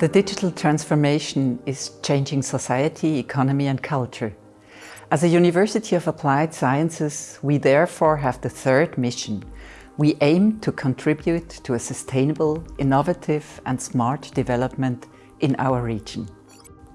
The digital transformation is changing society, economy and culture. As a University of Applied Sciences, we therefore have the third mission. We aim to contribute to a sustainable, innovative and smart development in our region.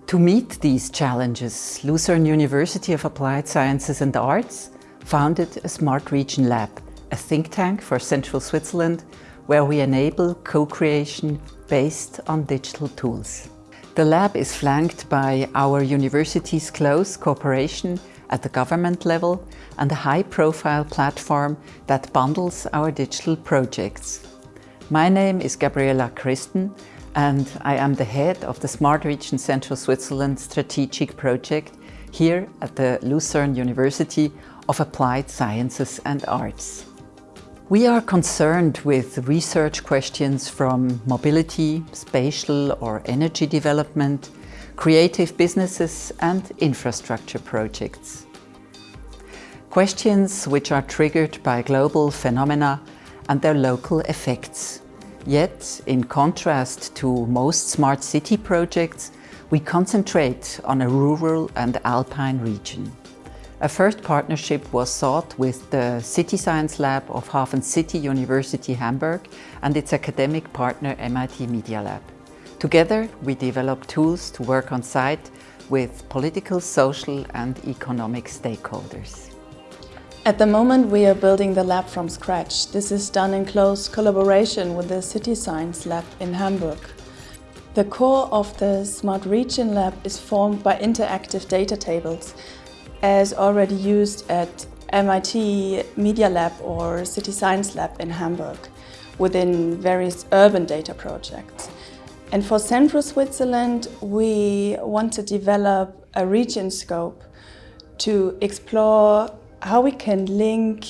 To meet these challenges, Lucerne University of Applied Sciences and Arts founded a Smart Region Lab, a think tank for Central Switzerland where we enable co-creation based on digital tools. The lab is flanked by our university's close cooperation at the government level and a high-profile platform that bundles our digital projects. My name is Gabriela Christen and I am the head of the Smart Region Central Switzerland strategic project here at the Lucerne University of Applied Sciences and Arts. We are concerned with research questions from mobility, spatial or energy development, creative businesses and infrastructure projects. Questions which are triggered by global phenomena and their local effects. Yet, in contrast to most smart city projects, we concentrate on a rural and alpine region. A first partnership was sought with the City Science Lab of Hafen City University Hamburg and its academic partner MIT Media Lab. Together we developed tools to work on site with political, social and economic stakeholders. At the moment we are building the lab from scratch. This is done in close collaboration with the City Science Lab in Hamburg. The core of the Smart Region Lab is formed by interactive data tables as already used at MIT Media Lab or City Science Lab in Hamburg within various urban data projects. And for Central Switzerland, we want to develop a region scope to explore how we can link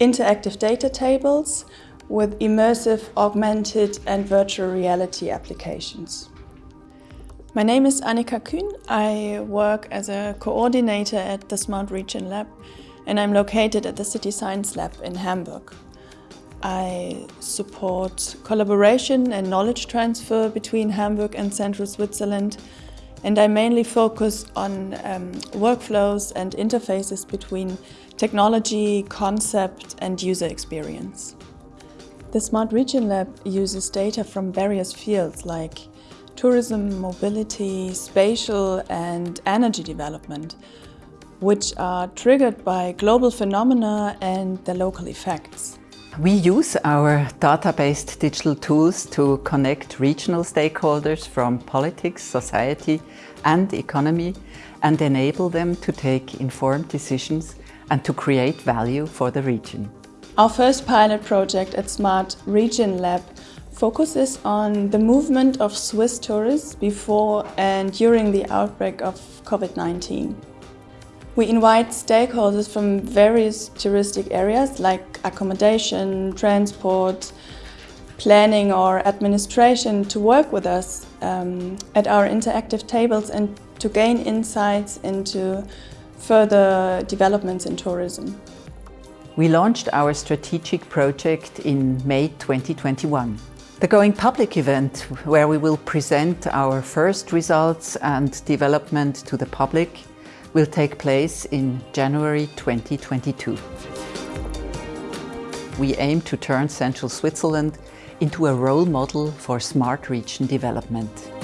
interactive data tables with immersive, augmented and virtual reality applications. My name is Annika Kühn. I work as a coordinator at the Smart Region Lab and I'm located at the City Science Lab in Hamburg. I support collaboration and knowledge transfer between Hamburg and Central Switzerland and I mainly focus on um, workflows and interfaces between technology, concept and user experience. The Smart Region Lab uses data from various fields like tourism, mobility, spatial and energy development, which are triggered by global phenomena and their local effects. We use our data-based digital tools to connect regional stakeholders from politics, society and economy and enable them to take informed decisions and to create value for the region. Our first pilot project at Smart Region Lab focuses on the movement of Swiss tourists before and during the outbreak of COVID-19. We invite stakeholders from various touristic areas like accommodation, transport, planning or administration to work with us um, at our interactive tables and to gain insights into further developments in tourism. We launched our strategic project in May 2021. The Going Public event, where we will present our first results and development to the public, will take place in January 2022. We aim to turn Central Switzerland into a role model for smart region development.